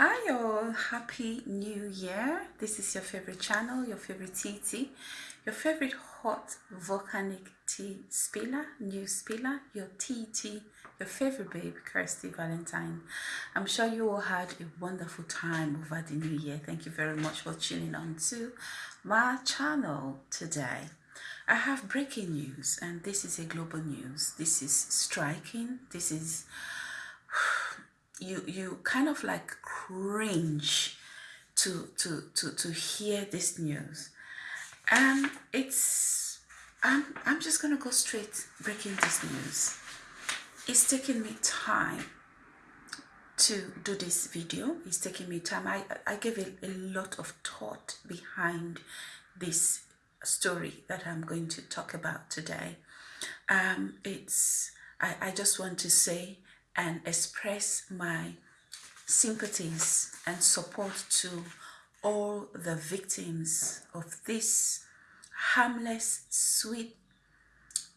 Hi all, happy new year. This is your favorite channel, your favorite TT, your favorite hot volcanic tea spiller, new spiller, your TT, your favorite babe, Kirsty Valentine. I'm sure you all had a wonderful time over the new year. Thank you very much for tuning on to my channel today. I have breaking news and this is a global news. This is striking. This is you you kind of like cringe to to to to hear this news. And it's i'm i'm just gonna go straight breaking this news. It's taking me time to do this video. It's taking me time. I i gave a, a lot of thought behind this story that i'm going to talk about today. Um it's i i just want to say and express my sympathies and support to all the victims of this harmless, sweet,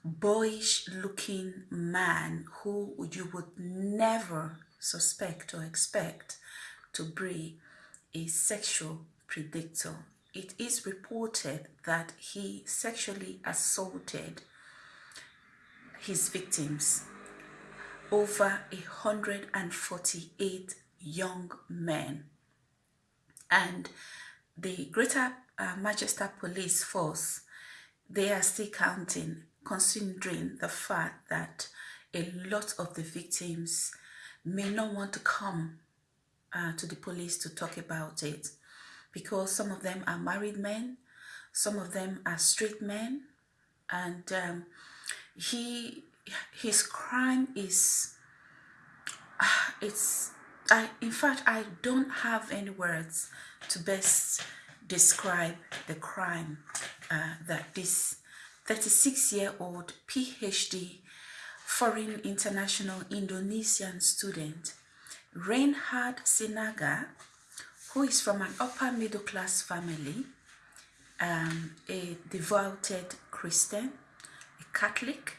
boyish looking man who you would never suspect or expect to be a sexual predator. It is reported that he sexually assaulted his victims over 148 young men. And the Greater uh, Manchester Police Force, they are still counting, considering the fact that a lot of the victims may not want to come uh, to the police to talk about it because some of them are married men, some of them are straight men, and um, he his crime is it's I in fact I don't have any words to best describe the crime uh, that this 36 year old PhD foreign international Indonesian student Reinhard Sinaga who is from an upper middle class family um, a devoted Christian a Catholic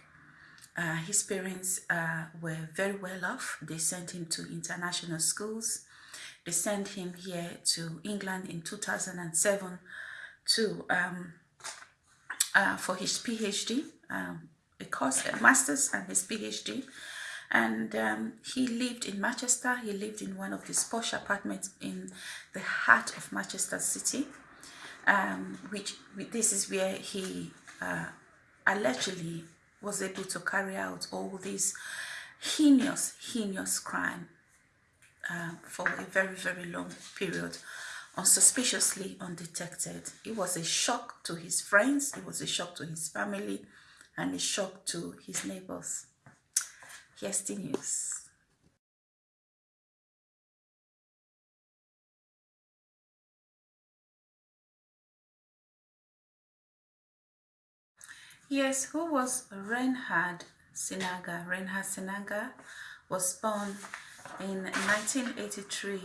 uh, his parents uh, were very well off. They sent him to international schools. They sent him here to England in 2007 to um, uh, for his PhD, um, a course, a master's and his PhD. And um, he lived in Manchester. He lived in one of these posh apartments in the heart of Manchester City, um, which this is where he uh, allegedly was able to carry out all these heinous, heinous crime uh, for a very, very long period unsuspiciously undetected. It was a shock to his friends, it was a shock to his family, and a shock to his neighbors. Here's the news. Yes, who was Reinhard Sinaga? Reinhard Sinaga was born in 1983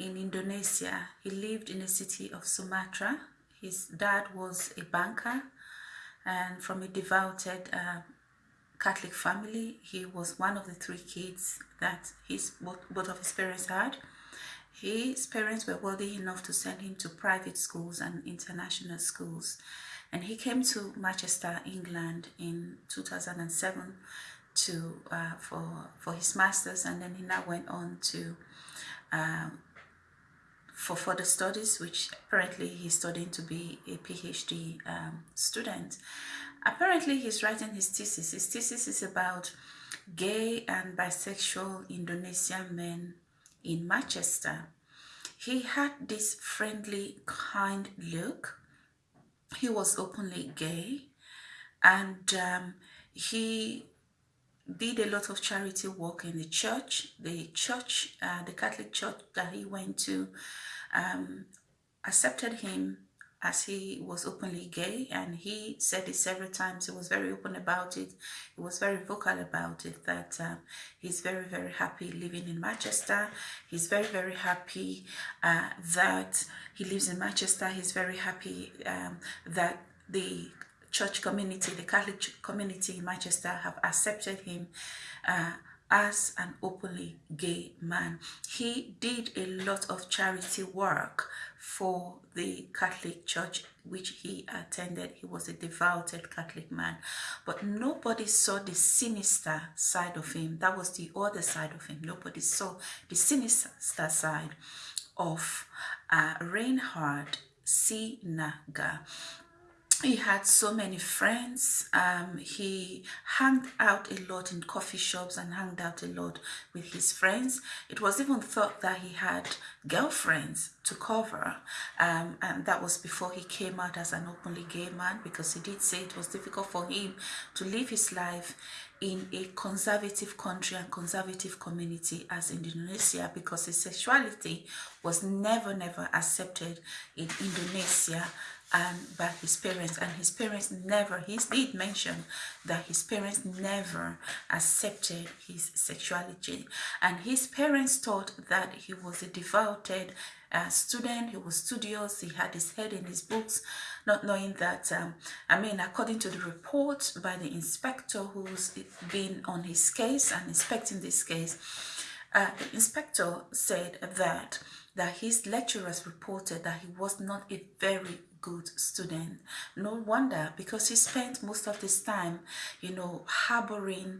in Indonesia. He lived in the city of Sumatra. His dad was a banker and from a devoted uh, Catholic family. He was one of the three kids that his both, both of his parents had. His parents were wealthy enough to send him to private schools and international schools and he came to Manchester, England in 2007 to uh, for for his masters, and then he now went on to um, for further studies, which apparently he's studying to be a PhD um, student. Apparently, he's writing his thesis. His thesis is about gay and bisexual Indonesian men in Manchester. He had this friendly, kind look he was openly gay and um, he did a lot of charity work in the church. The church, uh, the Catholic church that he went to, um, accepted him as he was openly gay and he said it several times. He was very open about it. He was very vocal about it that um, he's very very happy living in manchester. He's very very happy uh, that he lives in manchester. He's very happy um, that the church community the catholic community in manchester have accepted him uh, as an openly gay man. He did a lot of charity work for the Catholic Church which he attended. He was a devoted Catholic man. But nobody saw the sinister side of him. That was the other side of him. Nobody saw the sinister side of uh, Reinhard Sinaga he had so many friends. Um, he hung out a lot in coffee shops and hung out a lot with his friends. It was even thought that he had girlfriends to cover um, and that was before he came out as an openly gay man because he did say it was difficult for him to live his life in a conservative country and conservative community as Indonesia because his sexuality was never never accepted in Indonesia and by his parents and his parents never he did mention that his parents never accepted his sexuality. And his parents thought that he was a devoted uh, student he was studious he had his head in his books not knowing that um, i mean according to the report by the inspector who's been on his case and inspecting this case uh, the inspector said that that his lecturers reported that he was not a very good student. No wonder because he spent most of his time, you know, harboring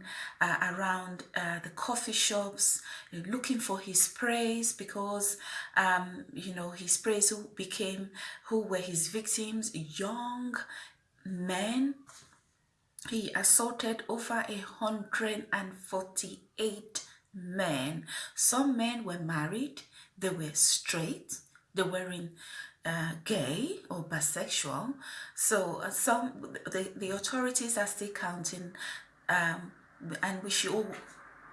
uh, around uh, the coffee shops, looking for his preys because, um, you know, his preys who became, who were his victims, young men. He assaulted over a hundred and forty-eight men. Some men were married, they were straight, they were in uh, gay or bisexual. So uh, some the, the authorities are still counting um, and we should all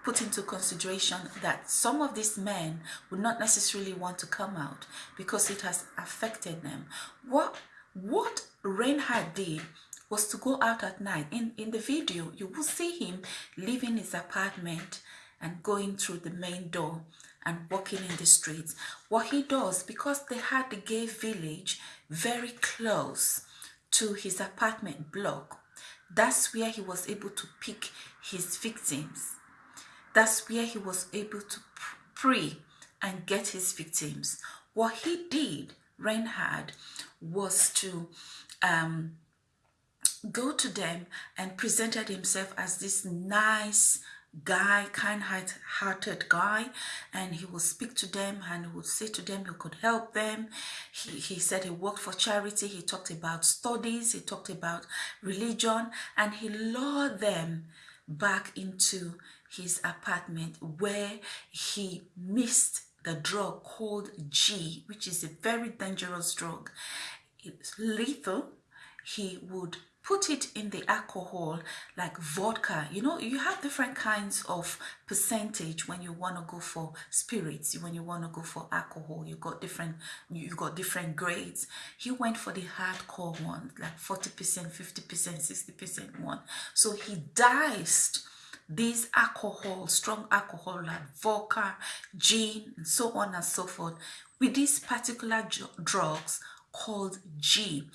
put into consideration that some of these men would not necessarily want to come out because it has affected them. What what Reinhard did was to go out at night. In, in the video, you will see him leaving his apartment and going through the main door and walking in the streets. What he does, because they had the gay village very close to his apartment block, that's where he was able to pick his victims. That's where he was able to prey and get his victims. What he did, Reinhard, was to um, go to them and presented himself as this nice guy, kind-hearted guy, and he would speak to them and he would say to them he could help them. He, he said he worked for charity. He talked about studies. He talked about religion, and he lured them back into his apartment where he missed the drug called G, which is a very dangerous drug. It's lethal. He would put it in the alcohol like vodka. You know you have different kinds of percentage when you want to go for spirits when you want to go for alcohol. You got different you got different grades. He went for the hardcore one like 40 percent 50 percent 60 percent one. So he diced these alcohol strong alcohol like vodka gin and so on and so forth with these particular drugs called G.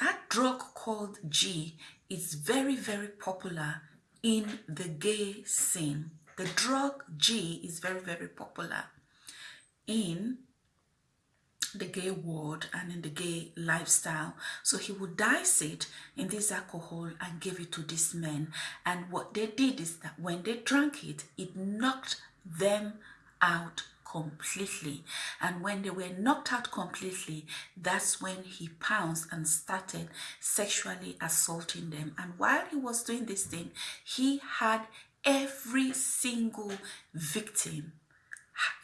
That drug called G is very, very popular in the gay scene. The drug G is very, very popular in the gay world and in the gay lifestyle. So he would dice it in this alcohol and give it to these men. And what they did is that when they drank it, it knocked them out completely. And when they were knocked out completely, that's when he pounced and started sexually assaulting them. And while he was doing this thing, he had every single victim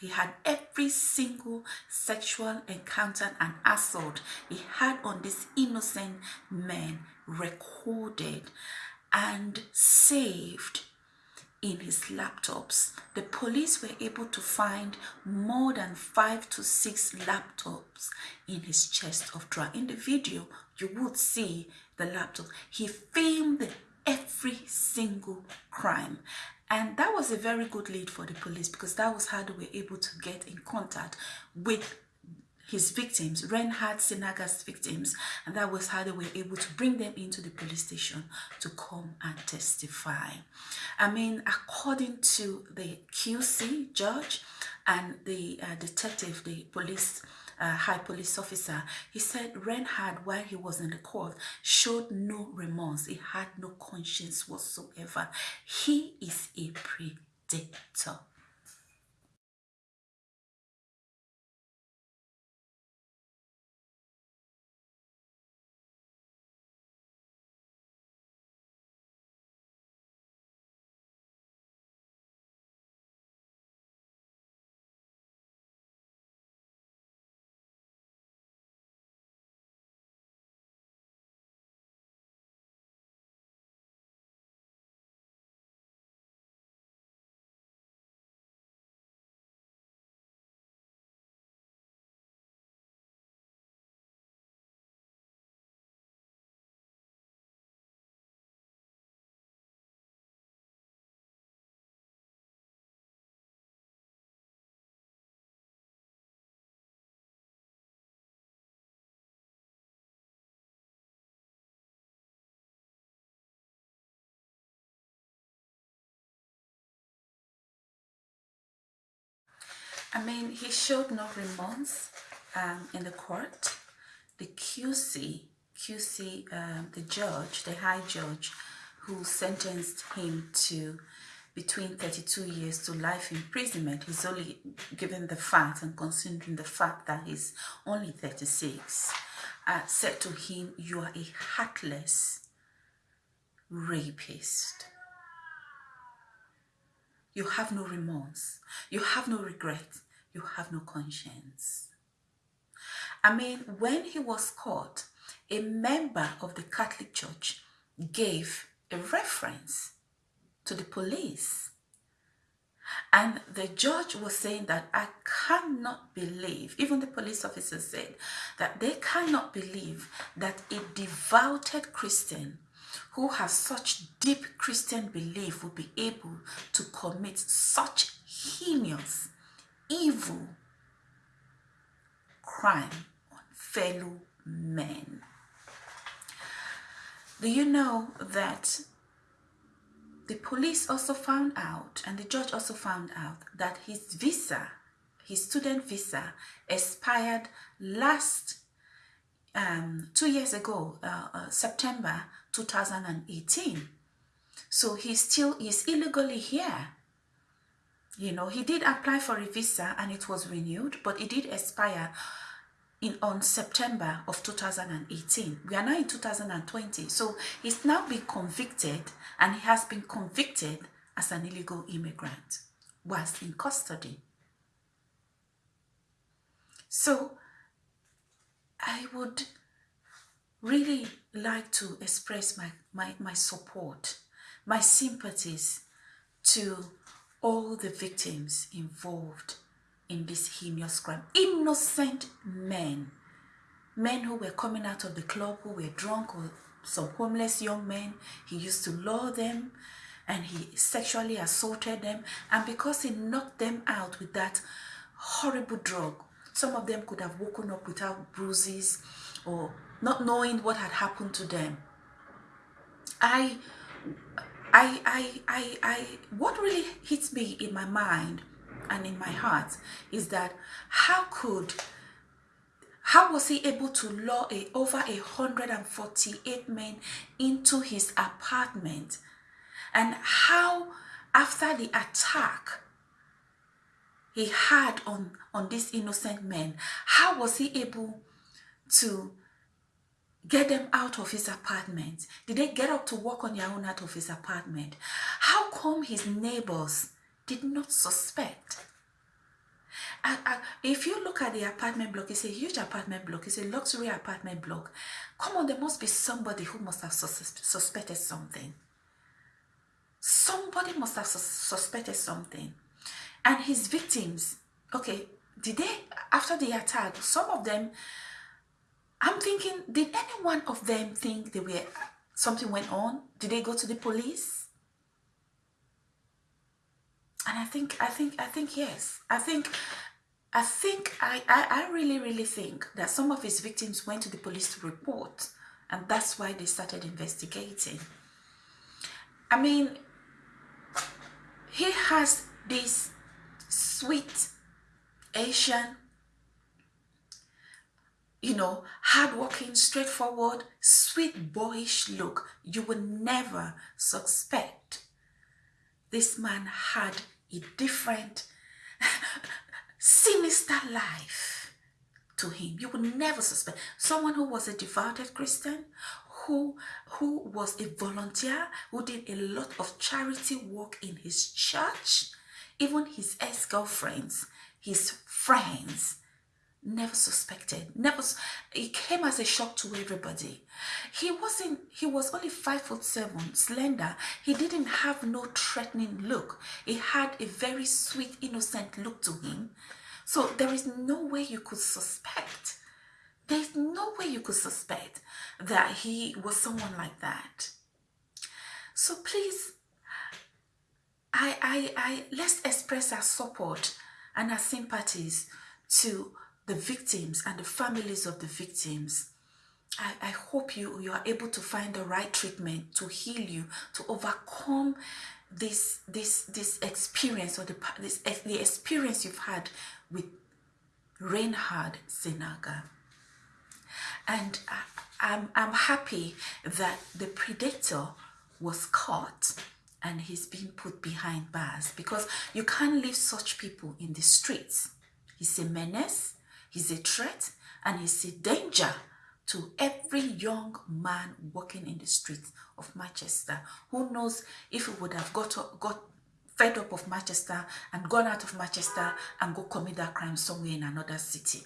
he had every single sexual encounter and assault he had on these innocent men recorded and saved in his laptops. The police were able to find more than five to six laptops in his chest of drawer. In the video, you would see the laptop. He filmed every single crime. And that was a very good lead for the police because that was how they were able to get in contact with his victims, Reinhard Sinaga's victims, and that was how they were able to bring them into the police station to come and testify. I mean, according to the QC judge and the uh, detective, the police uh, high police officer, he said Reinhard, while he was in the court, showed no remorse. He had no conscience whatsoever. He is a predator. I mean, he showed no remorse um, in the court. The QC, QC, um, the judge, the high judge, who sentenced him to between 32 years to life imprisonment. He's only given the fact and considering the fact that he's only 36, uh, said to him, you are a heartless rapist. You have no remorse. You have no regret. You have no conscience. I mean, when he was caught, a member of the Catholic Church gave a reference to the police. And the judge was saying that I cannot believe, even the police officer said, that they cannot believe that a devoted Christian who has such deep Christian belief will be able to commit such heinous, evil crime on fellow men. Do you know that the police also found out and the judge also found out that his visa, his student visa expired last um, two years ago, uh, uh, September 2018. So he's still, he's illegally here. You know, he did apply for a visa and it was renewed, but it did expire in on September of 2018. We are now in 2020. So he's now been convicted and he has been convicted as an illegal immigrant whilst in custody. So I would really like to express my, my, my support, my sympathies to all the victims involved in this heinous crime. Innocent men, men who were coming out of the club who were drunk or some homeless young men. He used to lure them and he sexually assaulted them. And because he knocked them out with that horrible drug, some of them could have woken up without bruises or not knowing what had happened to them. I, I, I, I, I, what really hits me in my mind and in my heart is that how could, how was he able to lure a, over a 148 men into his apartment? And how, after the attack he had on, on these innocent men, how was he able to get them out of his apartment? Did they get up to walk on their own out of his apartment? How come his neighbors did not suspect? If you look at the apartment block, it's a huge apartment block, it's a luxury apartment block. Come on, there must be somebody who must have sus suspected something. Somebody must have sus suspected something. And his victims, okay, did they, after the attack, some of them I'm thinking, did any one of them think they were something went on? Did they go to the police? And I think, I think, I think yes. I think I think, I, I, I really, really think that some of his victims went to the police to report and that's why they started investigating. I mean, he has this sweet Asian, you know, hardworking, straightforward, sweet boyish look. You would never suspect this man had a different, sinister life to him. You would never suspect. Someone who was a devoted Christian, who, who was a volunteer, who did a lot of charity work in his church, even his ex-girlfriends, his friends, never suspected never it came as a shock to everybody. He wasn't he was only five foot seven slender. He didn't have no threatening look. He had a very sweet innocent look to him. So there is no way you could suspect there's no way you could suspect that he was someone like that. So please i i i let's express our support and our sympathies to the victims and the families of the victims. I, I hope you, you are able to find the right treatment to heal you, to overcome this this this experience or the this the experience you've had with Reinhard Sinaga. And I, I'm, I'm happy that the predator was caught and he's been put behind bars because you can't leave such people in the streets. He's a menace, He's a threat and he's a danger to every young man walking in the streets of Manchester who knows if he would have got, got fed up of Manchester and gone out of Manchester and go commit that crime somewhere in another city.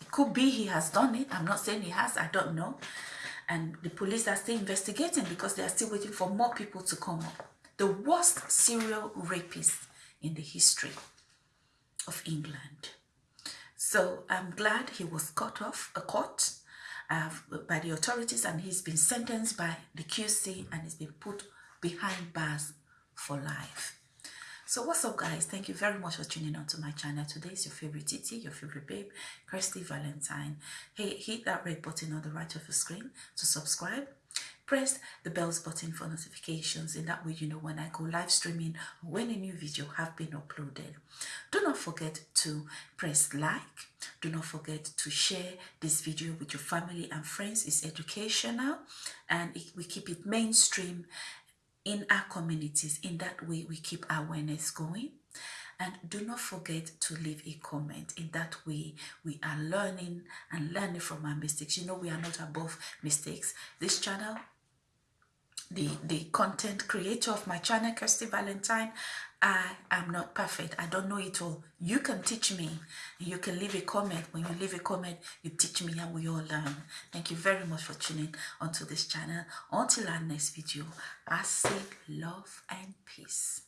It could be he has done it. I'm not saying he has. I don't know. And the police are still investigating because they are still waiting for more people to come up. The worst serial rapist in the history of England. So I'm glad he was cut off, a court uh, by the authorities and he's been sentenced by the QC and he's been put behind bars for life. So what's up guys? Thank you very much for tuning on to my channel. Today is your favorite Titi, your favorite babe, Kirsty Valentine. Hey, hit that red button on the right of the screen to subscribe press the bells button for notifications in that way you know when I go live streaming or when a new video have been uploaded. Do not forget to press like. Do not forget to share this video with your family and friends. It's educational and it, we keep it mainstream in our communities. In that way we keep awareness going. And do not forget to leave a comment. In that way we are learning and learning from our mistakes. You know we are not above mistakes. This channel the the content creator of my channel kirsty valentine i am not perfect. I don't know it all. You can teach me. You can leave a comment. When you leave a comment you teach me and we all learn. Thank you very much for tuning onto this channel. Until our next video i say love and peace